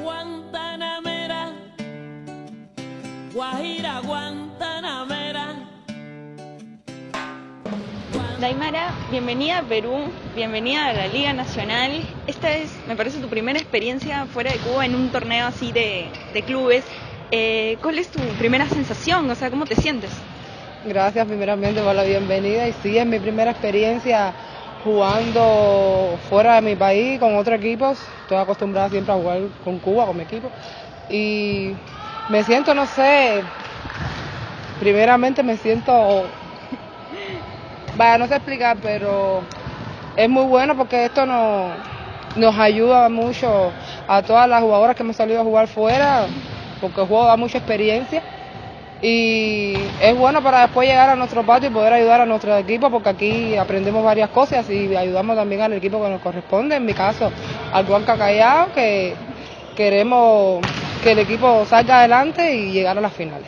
Guantanamera, Guajira Guantanamera. Daimara, bienvenida a Perú, bienvenida a la Liga Nacional. Esta es, me parece, tu primera experiencia fuera de Cuba en un torneo así de, de clubes. Eh, ¿Cuál es tu primera sensación? O sea, ¿cómo te sientes? Gracias primeramente por la bienvenida y sí, es mi primera experiencia jugando fuera de mi país con otros equipos. Estoy acostumbrada siempre a jugar con Cuba, con mi equipo. Y me siento, no sé, primeramente me siento, vaya, no sé explicar, pero es muy bueno porque esto nos, nos ayuda mucho a todas las jugadoras que hemos salido a jugar fuera, porque el juego da mucha experiencia y es bueno para después llegar a nuestro patio y poder ayudar a nuestro equipo porque aquí aprendemos varias cosas y ayudamos también al equipo que nos corresponde, en mi caso al Juanca Callao, que queremos que el equipo salga adelante y llegar a las finales.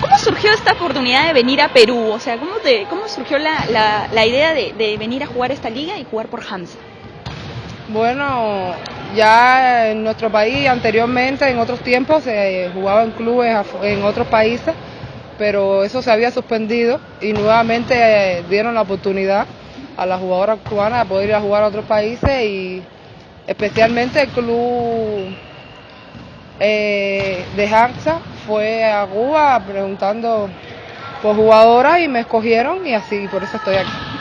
¿Cómo surgió esta oportunidad de venir a Perú? O sea, ¿cómo, te, cómo surgió la, la, la idea de, de, venir a jugar esta liga y jugar por Hamza? Bueno, ya en nuestro país anteriormente, en otros tiempos, se jugaba en clubes en otros países, pero eso se había suspendido y nuevamente eh, dieron la oportunidad a las jugadoras cubanas de poder ir a jugar a otros países y especialmente el club eh, de Hansa fue a Cuba preguntando por jugadoras y me escogieron y así, por eso estoy aquí.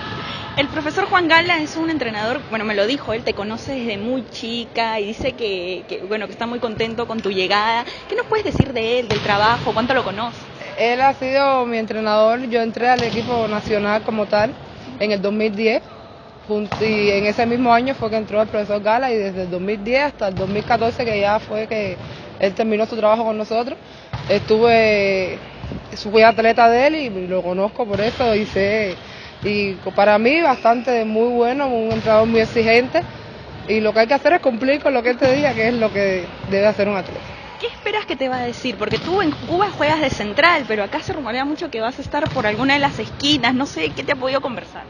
El profesor Juan Gala es un entrenador, bueno, me lo dijo, él te conoce desde muy chica y dice que, que, bueno, que está muy contento con tu llegada. ¿Qué nos puedes decir de él, del trabajo? ¿Cuánto lo conoces? Él ha sido mi entrenador, yo entré al equipo nacional como tal en el 2010 y en ese mismo año fue que entró el profesor Gala y desde el 2010 hasta el 2014 que ya fue que él terminó su trabajo con nosotros, estuve, fui atleta de él y lo conozco por eso y sé y para mí bastante muy bueno, un entrenador muy exigente y lo que hay que hacer es cumplir con lo que él te diga que es lo que debe hacer un atleta. ¿Qué esperas que te va a decir? Porque tú en Cuba juegas de central, pero acá se rumorea mucho que vas a estar por alguna de las esquinas, no sé, ¿qué te ha podido conversar?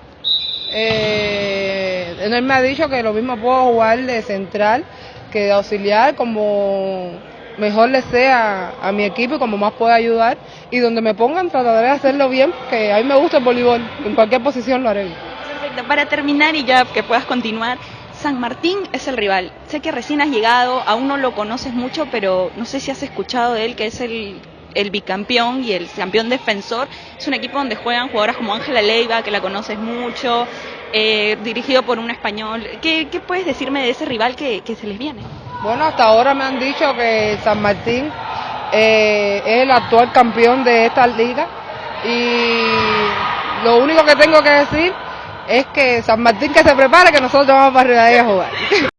Eh, él me ha dicho que lo mismo puedo jugar de central que de auxiliar, como mejor le sea a mi equipo y como más pueda ayudar. Y donde me pongan trataré de hacerlo bien, que a mí me gusta el voleibol, en cualquier posición lo haré. Perfecto, para terminar y ya que puedas continuar, San Martín es el rival. Sé que recién has llegado, aún no lo conoces mucho, pero no sé si has escuchado de él, que es el, el bicampeón y el campeón defensor. Es un equipo donde juegan jugadoras como Ángela Leiva, que la conoces mucho, eh, dirigido por un español. ¿Qué, ¿Qué, puedes decirme de ese rival que, que se les viene? Bueno, hasta ahora me han dicho que San Martín eh, es el actual campeón de esta liga y lo único que tengo que decir es que San Martín que se prepare que nosotros vamos para de a jugar.